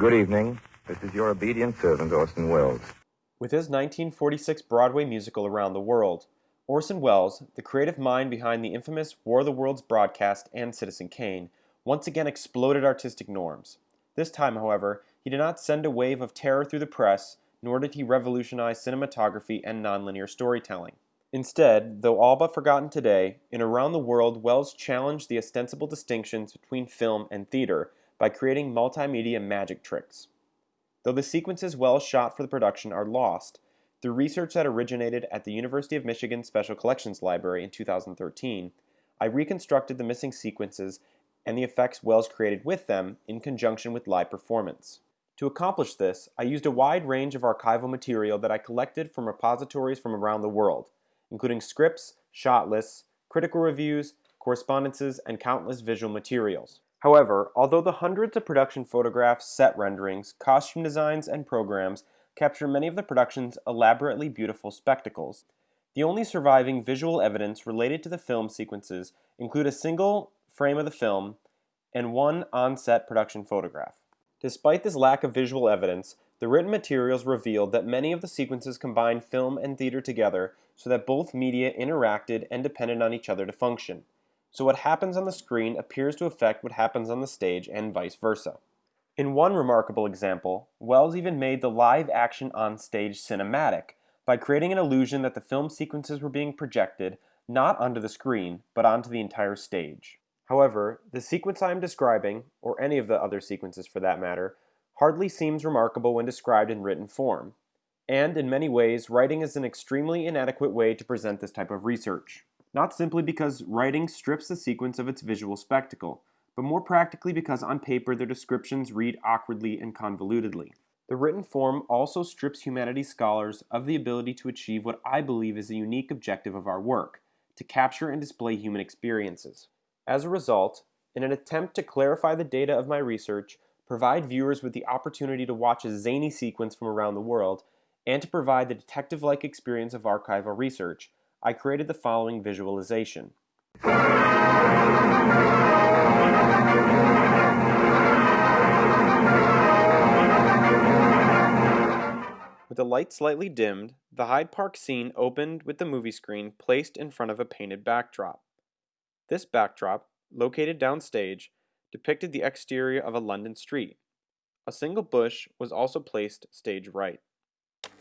Good evening. This is your obedient servant, Orson Welles. With his 1946 Broadway musical Around the World, Orson Welles, the creative mind behind the infamous War of the Worlds broadcast and Citizen Kane, once again exploded artistic norms. This time, however, he did not send a wave of terror through the press, nor did he revolutionize cinematography and nonlinear storytelling. Instead, though all but forgotten today, in Around the World, Welles challenged the ostensible distinctions between film and theater by creating multimedia magic tricks. Though the sequences Welles shot for the production are lost, through research that originated at the University of Michigan Special Collections Library in 2013, I reconstructed the missing sequences and the effects Welles created with them in conjunction with live performance. To accomplish this, I used a wide range of archival material that I collected from repositories from around the world, including scripts, shot lists, critical reviews, correspondences, and countless visual materials. However, although the hundreds of production photographs, set renderings, costume designs, and programs capture many of the production's elaborately beautiful spectacles, the only surviving visual evidence related to the film sequences include a single frame of the film and one on-set production photograph. Despite this lack of visual evidence, the written materials revealed that many of the sequences combined film and theater together so that both media interacted and depended on each other to function so what happens on the screen appears to affect what happens on the stage and vice versa. In one remarkable example, Welles even made the live action on stage cinematic by creating an illusion that the film sequences were being projected not onto the screen, but onto the entire stage. However, the sequence I am describing, or any of the other sequences for that matter, hardly seems remarkable when described in written form. And in many ways, writing is an extremely inadequate way to present this type of research not simply because writing strips the sequence of its visual spectacle, but more practically because on paper their descriptions read awkwardly and convolutedly. The written form also strips humanities scholars of the ability to achieve what I believe is a unique objective of our work, to capture and display human experiences. As a result, in an attempt to clarify the data of my research, provide viewers with the opportunity to watch a zany sequence from around the world, and to provide the detective-like experience of archival research, I created the following visualization. With the light slightly dimmed, the Hyde Park scene opened with the movie screen placed in front of a painted backdrop. This backdrop, located downstage, depicted the exterior of a London street. A single bush was also placed stage right.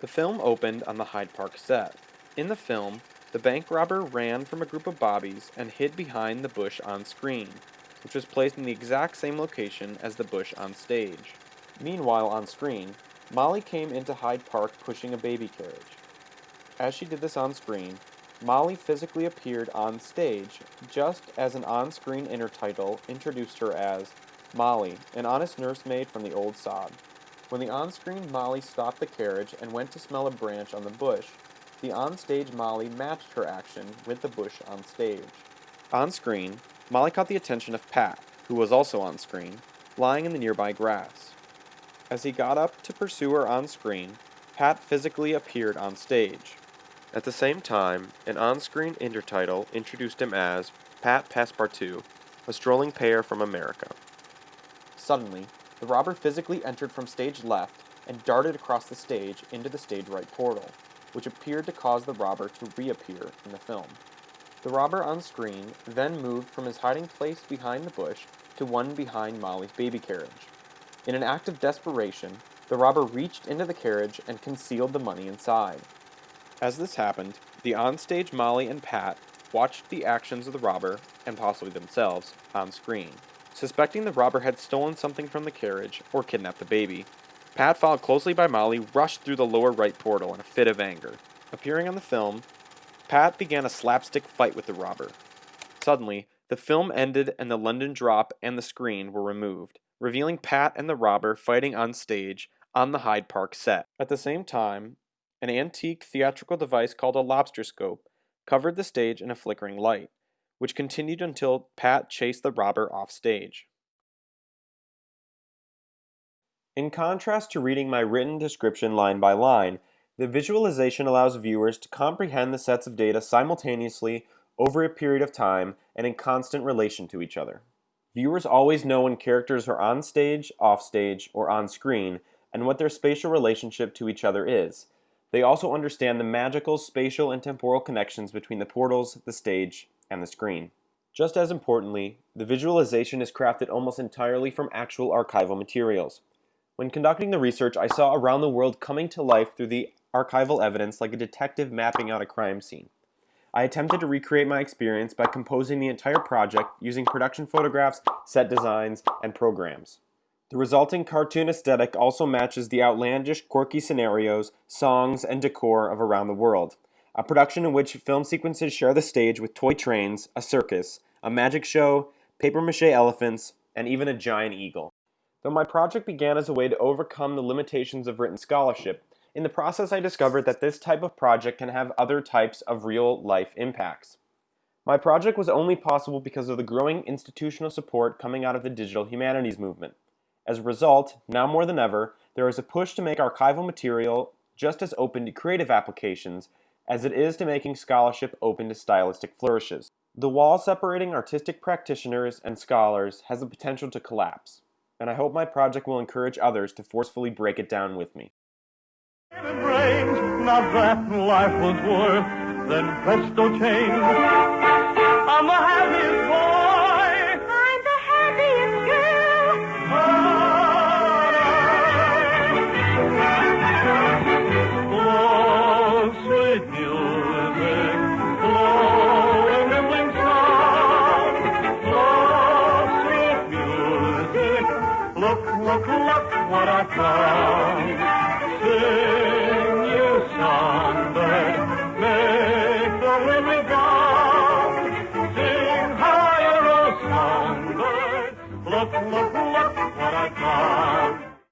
The film opened on the Hyde Park set. In the film, the bank robber ran from a group of bobbies and hid behind the bush on screen, which was placed in the exact same location as the bush on stage. Meanwhile, on screen, Molly came into Hyde Park pushing a baby carriage. As she did this on screen, Molly physically appeared on stage just as an on-screen intertitle introduced her as Molly, an honest nursemaid from the old sod. When the on-screen Molly stopped the carriage and went to smell a branch on the bush, the on-stage Molly matched her action with the bush on stage. On screen, Molly caught the attention of Pat, who was also on screen, lying in the nearby grass. As he got up to pursue her on screen, Pat physically appeared on stage. At the same time, an on-screen intertitle introduced him as Pat Passepartout, a strolling pair from America. Suddenly, the robber physically entered from stage left and darted across the stage into the stage right portal which appeared to cause the robber to reappear in the film. The robber on screen then moved from his hiding place behind the bush to one behind Molly's baby carriage. In an act of desperation, the robber reached into the carriage and concealed the money inside. As this happened, the onstage Molly and Pat watched the actions of the robber, and possibly themselves, on screen. Suspecting the robber had stolen something from the carriage or kidnapped the baby, Pat, followed closely by Molly, rushed through the lower right portal in a fit of anger. Appearing on the film, Pat began a slapstick fight with the robber. Suddenly, the film ended and the London drop and the screen were removed, revealing Pat and the robber fighting on stage on the Hyde Park set. At the same time, an antique theatrical device called a lobster scope covered the stage in a flickering light, which continued until Pat chased the robber off stage. In contrast to reading my written description line by line, the visualization allows viewers to comprehend the sets of data simultaneously over a period of time and in constant relation to each other. Viewers always know when characters are on stage, off stage, or on screen, and what their spatial relationship to each other is. They also understand the magical spatial and temporal connections between the portals, the stage, and the screen. Just as importantly, the visualization is crafted almost entirely from actual archival materials. When conducting the research, I saw around the world coming to life through the archival evidence like a detective mapping out a crime scene. I attempted to recreate my experience by composing the entire project using production photographs, set designs, and programs. The resulting cartoon aesthetic also matches the outlandish, quirky scenarios, songs, and decor of Around the World, a production in which film sequences share the stage with toy trains, a circus, a magic show, paper mache elephants, and even a giant eagle. Though my project began as a way to overcome the limitations of written scholarship, in the process, I discovered that this type of project can have other types of real life impacts. My project was only possible because of the growing institutional support coming out of the digital humanities movement. As a result, now more than ever, there is a push to make archival material just as open to creative applications as it is to making scholarship open to stylistic flourishes. The wall separating artistic practitioners and scholars has the potential to collapse, and I hope my project will encourage others to forcefully break it down with me. Not that life was worth, then presto change. I'm boy.